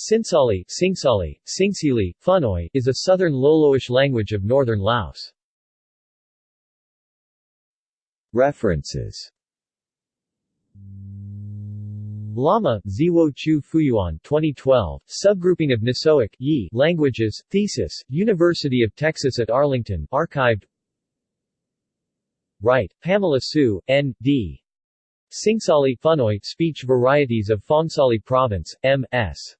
Sinsali, Singsali, Singsili, Phunoi is a southern Loloish language of northern Laos. References Lama, Ziwo Chu Fuyuan 2012, Subgrouping of Nisoic Yi Languages, Thesis, University of Texas at Arlington archived Wright, Pamela Sue, N.D. Singsali Phunoi Speech Varieties of Phongsali Province, M.S.